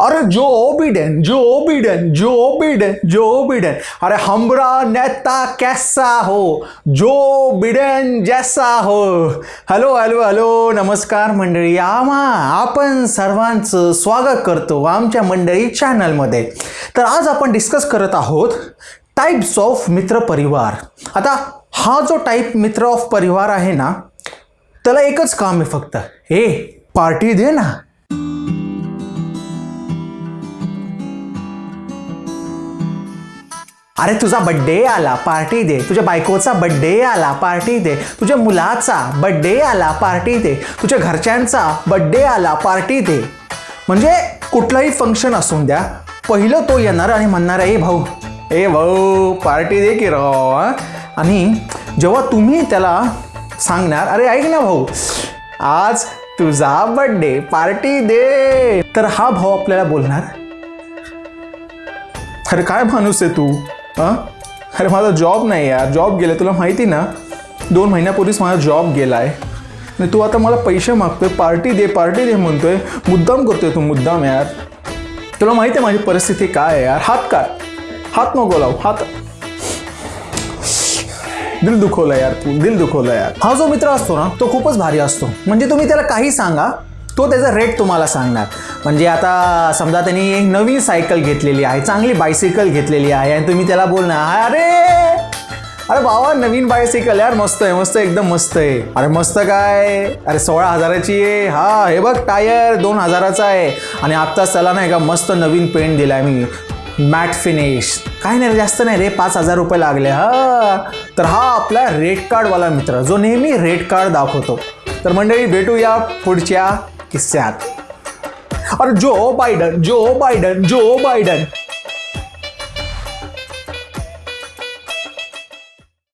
अरे Joe Biden Joe Biden Joe Biden Joe Biden अरे हमरा नेता कैसा हो? जो बिडेन जैसा हो। हॅलो हॅलो हॅलो नमस्कार मंडळी आम्हा आपण सर्वांचं स्वागत करतो आमच्या मंडळी चॅनलमध्ये. तर आज आपण डिस्कस करत आहोत टाईप्स ऑफ मित्र परिवार. आता हा जो टाईप मित्र ऑफ परिवार आहे ना त्याला एकच काम आहे फक्त हे पार्टी दे ना. अरे तुझा बड्डे आला पार्टी दे. तुझ्या बायकोचा बड्डे आला पार्टी दे. तुझ्या मुलाचा बड्डे आला पार्टी दे. तुझ्या घरच्यांचा बड्डे आला पार्टी दे. म्हणजे कुठलाही फंक्शन असून द्या पहिलं तो येणार आणि म्हणणार ए भाऊ ए भाऊ पार्टी दे की राव आणि जेव्हा तुम्ही त्याला सांगणार अरे ऐक ना भाऊ आज तुझा बड्डे पार्टी दे. तर हा भाऊ आपल्याला बोलणार अरे काय माणूस आहे तू? हां? अरे माझा जॉब नाही यार. जॉब गेला तुला माहिती ना? दोन महिन्यापूर्वीच माझा जॉब गेला आहे आणि तू आता मला पैसे मागतोय पार्टी दे पार्टी दे म्हणतोय. मुद्दाम करतोय तू मुद्दाम यार. तुला माहिती आहे माझी परिस्थिती काय आहे यार? हात काय हात नको लाव हात. दिल दुखवलं यार तू दिल दुखवलं यार. हा जो मित्र असतो ना तो खूपच भारी असतो. म्हणजे तुम्ही त्याला काही सांगा तो त्याचा रेट तुम्हाला सांगणार. म्हणजे आता समजा त्यांनी एक नवीन सायकल घेतलेली आहे चांगली बायसिकल घेतलेली आहे आणि तुम्ही त्याला बोलणार अरे अरे बाबा नवीन बायसिकल यार मस्त आहे मस्त आहे, एकदम मस्त आहे. अरे मस्त काय? अरे सोळा हजाराची आहे. हा हे बघ टायर दोन हजाराचा आहे. आणि आत्ताच त्याला नाही का मस्त नवीन पेंट दिलाय मी. मॅट फिनिश काय नाही रे जास्त नाही रे पाच हजार रुपये लागले. हा. तर हा आपला रेड कार्डवाला मित्र जो नेहमी रेड कार्ड दाखवतो. तर मंडळी भेटूया पुढच्या किस्से आते और जो बाइडन जो बाइडन जो बाइडन